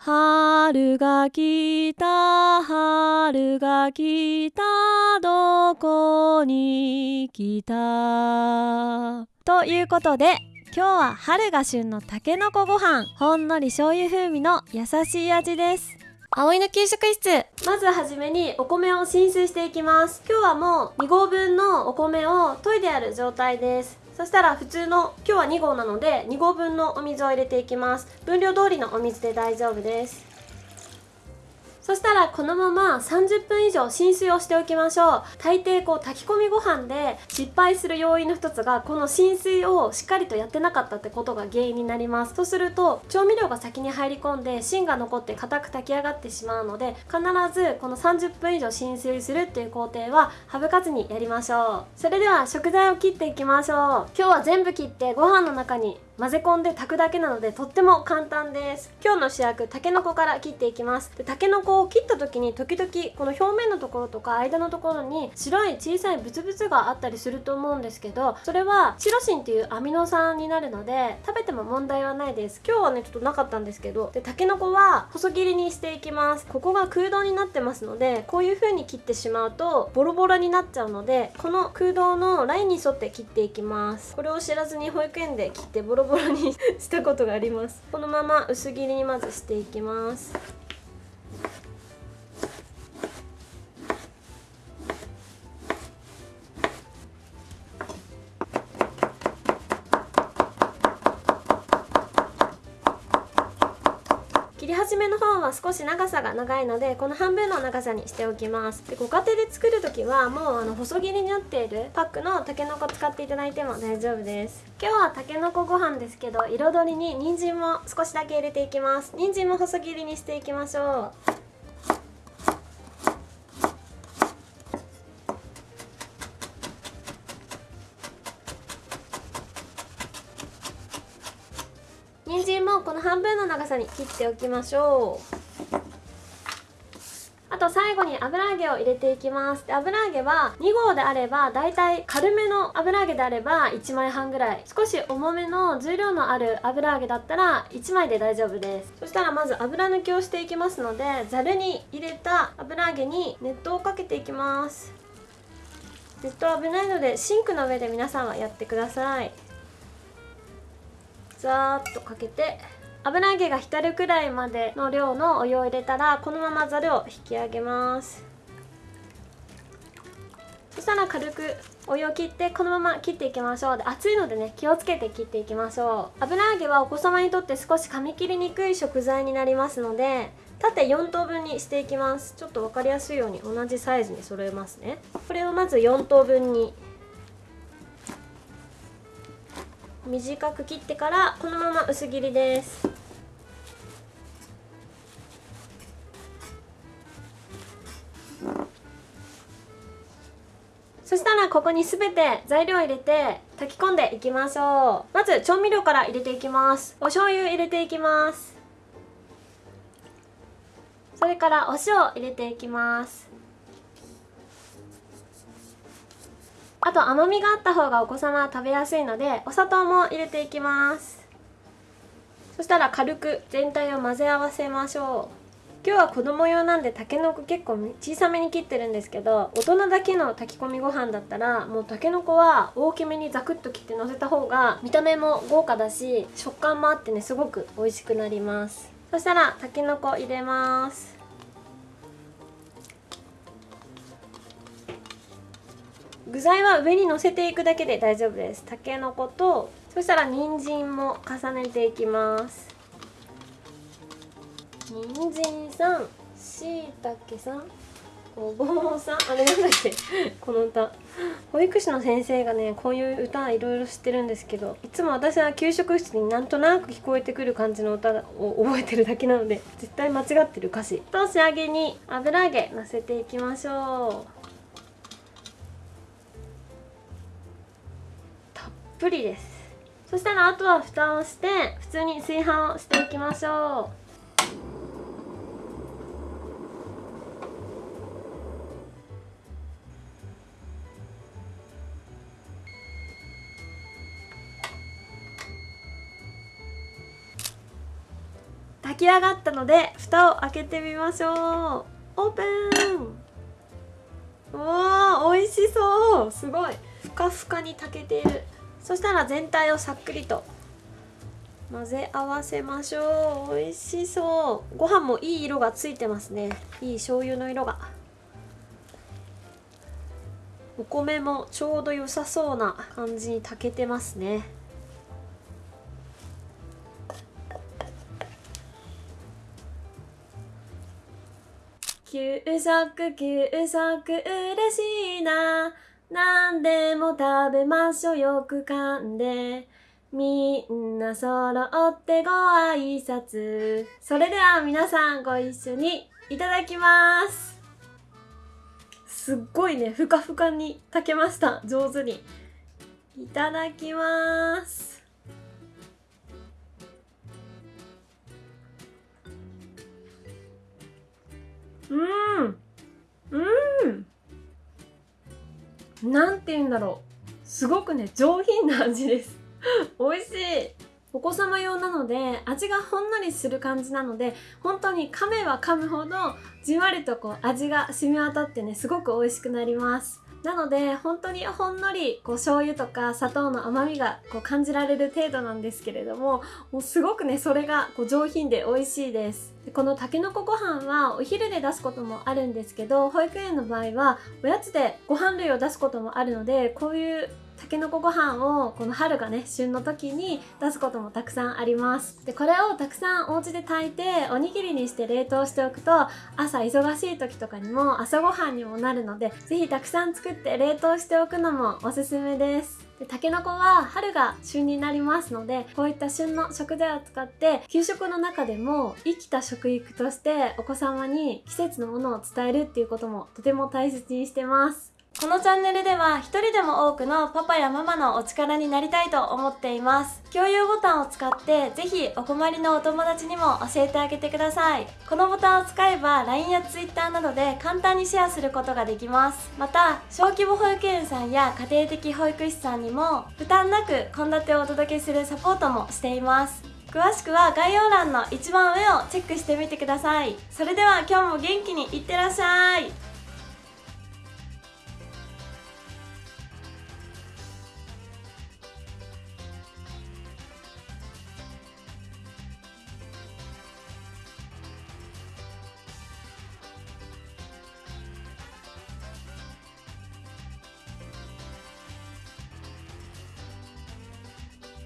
春が来た春が来たどこに来た？ということで今日は春が旬のたけのこご飯ほんのり醤油風味の優しい味です。葵の給食室。まずはじめにお米を浸水していきます。今日はもう2合分のお米を研いである状態ですそしたら普通の今日は2合なので2合分のお水を入れていきます。分量通りのお水で大丈夫です。そしたらこのまま30分以上浸水をしておきましょう。大抵こう炊き込みご飯で失敗する要因の一つがこの浸水をしっかりとやってなかったってことが原因になります。そうすると調味料が先に入り込んで芯が残って硬く炊き上がってしまうので必ずこの30分以上浸水するっていう工程は省かずにやりましょう。それでは食材を切っていきましょう。今日は全部切ってご飯の中に混ぜ込んで炊くだけなのでとっても簡単です。今日の主役たけのこから切っていきます。でたけのこを切った時に時々この表面のところとか間のところに白い小さいブツブツがあったりすると思うんですけどそれはチロシンっていうアミノ酸になるので食べても問題はないです。今日はねちょっとなかったんですけどでたけのこは細切りにしていきます。ここが空洞になってますのでこういう風に切ってしまうとボロボロになっちゃうのでこの空洞のラインに沿って切っていきます。これを知らずに保育園で切ってボロところに したことがあります。このまま薄切りにまずしていきます。り始めの方は少し長さが長いのでこの半分の長さにしておきます。でご家庭で作る時はもうあの細切りになっているパックのたけのこ使っていただいても大丈夫です。今日はたけのこご飯ですけど彩りに人参も少しだけ入れていきます。人参も細切りにしていきましょう人参もこの半分の長さに切っておきましょう。あと最後に油揚げを入れていきます。で油揚げは2合であればだいたい軽めの油揚げであれば1枚半ぐらい。少し重めの重量のある油揚げだったら1枚で大丈夫です。そしたらまず油抜きをしていきますのでざるに入れた油揚げに熱湯をかけていきます。熱湯危ないのでシンクの上で皆さんはやってください。ザーッとかけて。油揚げが浸るくらいまでの量のお湯を入れたらこのままざるを引き上げます。そしたら軽くお湯を切ってこのまま切っていきましょう。で熱いのでね気をつけて切っていきましょう。油揚げはお子様にとって少し噛み切りにくい食材になりますので縦4等分にしていきます。ちょっと分かりやすいように同じサイズに揃えますね。これをまず4等分に短く切ってからこのまま薄切りです。そしたらここに全て材料を入れて炊き込んでいきましょう。まず調味料から入れていきます。お醤油入れていきます。それからお塩入れていきます。あと甘みがあった方がお子様は食べやすいのでお砂糖も入れていきます。そしたら軽く全体を混ぜ合わせましょう。今日は子供用なんでたけのこ結構小さめに切ってるんですけど大人だけの炊き込みご飯だったらもうたけのこは大きめにザクッと切ってのせた方が見た目も豪華だし食感もあってねすごく美味しくなります。そしたらたけのこ入れます。具材は上に乗せていくだけで大丈夫です。たけのことそしたら人参も重ねていきます。人参さんしいたけさんごぼうさん。あれなんだっけ？この歌。保育士の先生がねこういう歌いろいろ知ってるんですけどいつも私は給食室になんとなく聞こえてくる感じの歌を覚えてるだけなので絶対間違ってる歌詞。と仕上げに油揚げのせていきましょう。ぷりです。そしたらあとは蓋をして普通に炊飯をしていきましょう。炊き上がったので蓋を開けてみましょう。オープン。おー美味しそう。すごい。ふかふかに炊けている。そしたら全体をさっくりと混ぜ合わせましょう。美味しそう。ご飯もいい色がついてますね。いい醤油の色が。お米もちょうど良さそうな感じに炊けてますね。給食給食嬉しいな。何でも食べましょう。よく噛んで。みんな揃ってご挨拶。それでは皆さんご一緒にいただきます。すっごいね。ふかふかに炊けました。上手に。いただきます。うん。うんなんて言うんだろう。すごくね上品な味です。美味しい。お子様用なので味がほんのりする感じなので本当に噛めば噛むほどじんわりとこう味が染み渡ってねすごく美味しくなります。なので本当にほんのりこう醤油とか砂糖の甘みがこう感じられる程度なんですけれどももうすごくねそれがこう上品で美味しいです。でこのたけのこご飯はお昼で出すこともあるんですけど保育園の場合はおやつでご飯類を出すこともあるのでこういうたけのこご飯をこの春がね旬の時に出すこともたくさんあります。でこれをたくさんお家で炊いておにぎりにして冷凍しておくと朝忙しい時とかにも朝ごはんにもなるので是非たくさん作って冷凍しておくのもおすすめです。でたけのこは春が旬になりますのでこういった旬の食材を使って給食の中でも生きた食育としてお子様に季節のものを伝えるっていうこともとても大切にしてます。このチャンネルでは一人でも多くのパパやママのお力になりたいと思っています。共有ボタンを使ってぜひお困りのお友達にも教えてあげてください。このボタンを使えば LINE や Twitter などで簡単にシェアすることができます。また小規模保育園さんや家庭的保育士さんにも負担なく献立をお届けするサポートもしています。詳しくは概要欄の一番上をチェックしてみてください。それでは今日も元気にいってらっしゃい。